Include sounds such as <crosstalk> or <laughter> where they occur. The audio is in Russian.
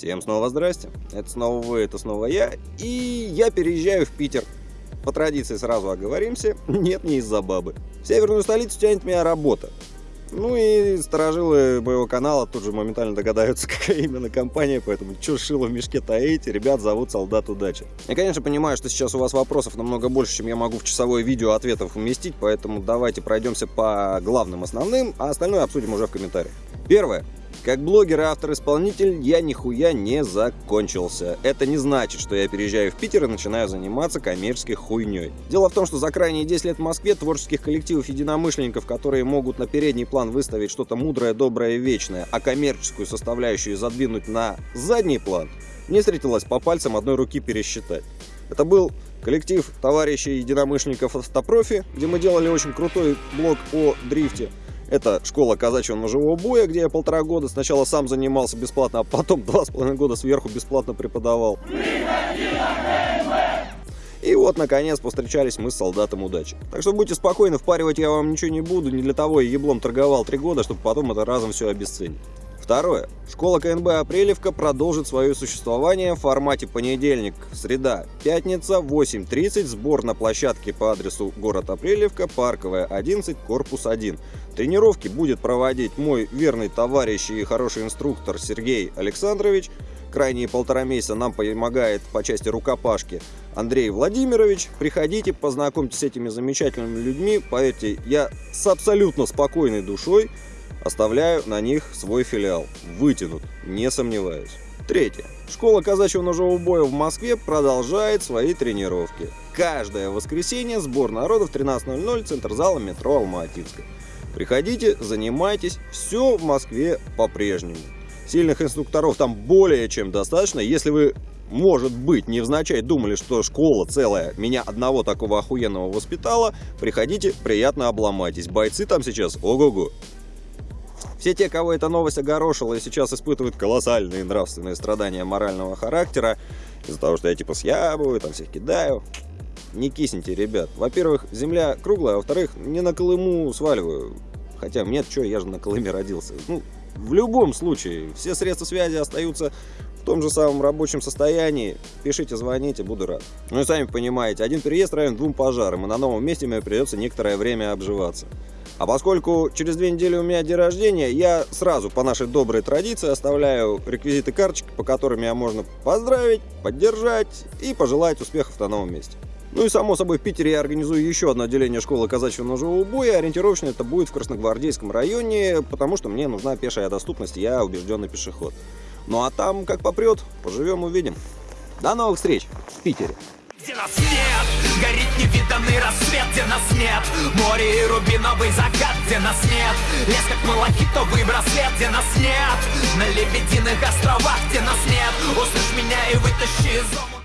Всем снова здрасте. Это снова вы, это снова я. И я переезжаю в Питер. По традиции сразу оговоримся. <laughs> Нет, не из-за бабы. В северную столицу тянет меня работа. Ну и сторожилы моего канала тут же моментально догадаются, <laughs> какая именно компания, поэтому чё шило в мешке таите, ребят зовут Солдат Удачи. Я, конечно, понимаю, что сейчас у вас вопросов намного больше, чем я могу в часовое видео ответов уместить, поэтому давайте пройдемся по главным основным, а остальное обсудим уже в комментариях. Первое. Как блогер и автор-исполнитель я нихуя не закончился. Это не значит, что я переезжаю в Питер и начинаю заниматься коммерческой хуйней. Дело в том, что за крайние 10 лет в Москве творческих коллективов единомышленников, которые могут на передний план выставить что-то мудрое, доброе и вечное, а коммерческую составляющую задвинуть на задний план, не встретилось по пальцам одной руки пересчитать. Это был коллектив товарищей единомышленников автопрофи, где мы делали очень крутой блог о дрифте. Это школа казачьего ножевого боя, где я полтора года сначала сам занимался бесплатно, а потом <laughs> два с половиной года сверху бесплатно преподавал. И вот, наконец, повстречались мы с солдатом удачи. Так что будьте спокойны, впаривать я вам ничего не буду, не для того я еблом торговал три года, чтобы потом это разом все обесценить. Второе. Школа КНБ Апрелевка продолжит свое существование в формате понедельник, среда, пятница, 8.30, сбор на площадке по адресу город Апрелевка, Парковая, 11, корпус 1. Тренировки будет проводить мой верный товарищ и хороший инструктор Сергей Александрович. Крайние полтора месяца нам помогает по части рукопашки Андрей Владимирович. Приходите, познакомьтесь с этими замечательными людьми. Поверьте, я с абсолютно спокойной душой Оставляю на них свой филиал. Вытянут, не сомневаюсь. Третье. Школа казачьего ножевого боя в Москве продолжает свои тренировки. Каждое воскресенье сбор народа в 13.00, центр зала метро Алма-Атинска. Приходите, занимайтесь, все в Москве по-прежнему. Сильных инструкторов там более чем достаточно. Если вы, может быть, невзначай думали, что школа целая меня одного такого охуенного воспитала, приходите, приятно обломайтесь. Бойцы там сейчас ого-го. Все те, кого эта новость огорошила и сейчас испытывают колоссальные нравственные страдания морального характера, из-за того, что я типа съябываю, там всех кидаю, не кисните, ребят. Во-первых, земля круглая, а во-вторых, не на Колыму сваливаю. Хотя нет, что, я же на Колыме родился. Ну, в любом случае, все средства связи остаются в том же самом рабочем состоянии. Пишите, звоните, буду рад. Ну и сами понимаете, один переезд равен двум пожарам, и на новом месте мне придется некоторое время обживаться. А поскольку через две недели у меня день рождения, я сразу по нашей доброй традиции оставляю реквизиты карточки, по которым меня можно поздравить, поддержать и пожелать успехов на новом месте. Ну и само собой в Питере я организую еще одно отделение школы казачьего ножевого боя. Ориентировочно это будет в Красногвардейском районе, потому что мне нужна пешая доступность, я убежденный пешеход. Ну а там как попрет, поживем увидим. До новых встреч в Питере! Где нас нет, горит невиданный рассвет, где нас нет Море и рубиновый закат, где нас нет Лес как малахитовый браслет, где нас нет На лебединых островах, где нас нет Услышь меня и вытащи из дома